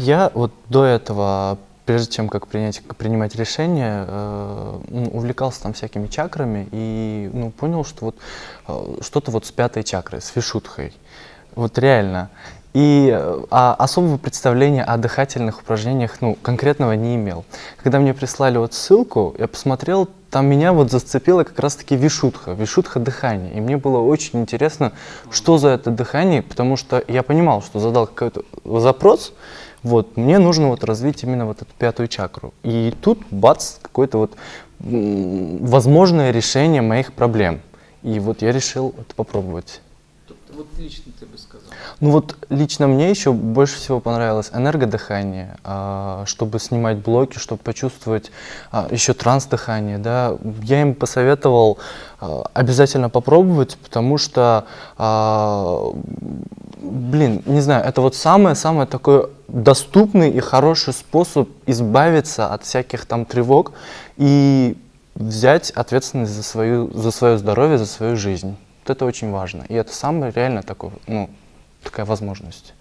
Я вот до этого, прежде чем как принять, принимать решение, э, увлекался там всякими чакрами и ну, понял, что вот э, что-то вот с пятой чакрой, с вишутхой. Вот реально. И э, а, особого представления о дыхательных упражнениях ну, конкретного не имел. Когда мне прислали вот ссылку, я посмотрел, там меня вот зацепило как раз-таки вишутха, вишутха дыхание. И мне было очень интересно, что за это дыхание, потому что я понимал, что задал какой-то запрос, вот, мне нужно вот развить именно вот эту пятую чакру. И тут, бац, какое-то вот возможное решение моих проблем. И вот я решил это попробовать вот лично ты бы сказал? Ну вот лично мне еще больше всего понравилось энергодыхание, а, чтобы снимать блоки, чтобы почувствовать а, еще транс-дыхание. Да. Я им посоветовал а, обязательно попробовать, потому что, блин, не знаю, это вот самое-самое такой доступный и хороший способ избавиться от всяких там тревог и взять ответственность за, свою, за свое здоровье, за свою жизнь это очень важно. И это самая реально такой, ну, такая возможность.